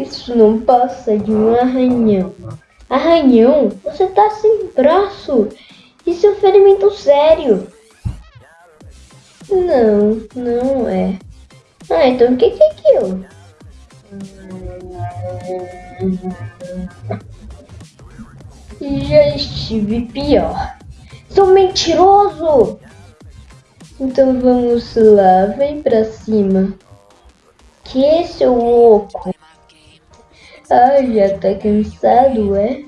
Isso não passa de um arranhão. Arranhão? Você tá sem braço. Isso é um ferimento sério. Não, não é. Ah, então o que que é aquilo? Já estive pior. Sou mentiroso! Então vamos lá, vem pra cima. Que seu louco? Ai, já tá cansado, é?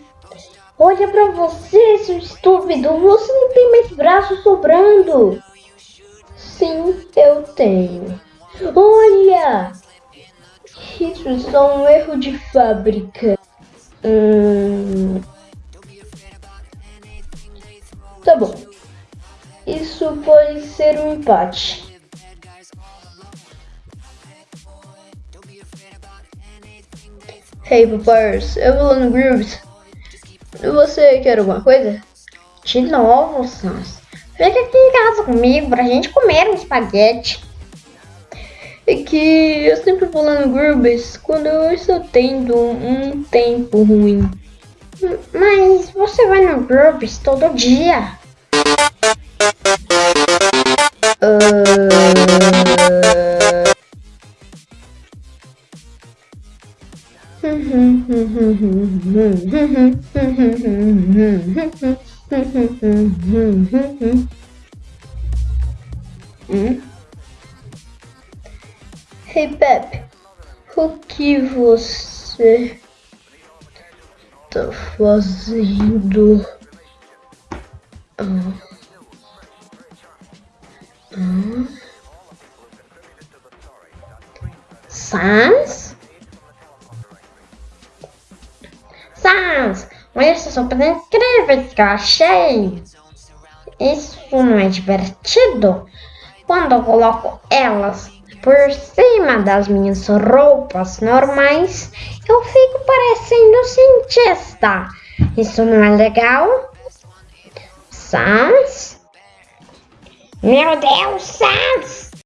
Olha pra você, seu estúpido! Você não tem mais braços sobrando! Sim, eu tenho. Olha! Isso é só um erro de fábrica. Hum... Tá bom. Isso pode ser um empate. Hey, Papers, eu vou lá no Grooves. Você quer alguma coisa? De novo, Sans. Fica aqui em casa comigo pra gente comer um espaguete. É que eu sempre vou lá no Grooves quando eu estou tendo um tempo ruim. Mas você vai no Grooves todo dia. Hey Pepe, o que você tá fazendo? Ah. Ah. Sans? Olha essas sopas incríveis que eu achei. Isso não é divertido? Quando eu coloco elas por cima das minhas roupas normais, eu fico parecendo cientista. Isso não é legal? Sans? Meu Deus, Sans!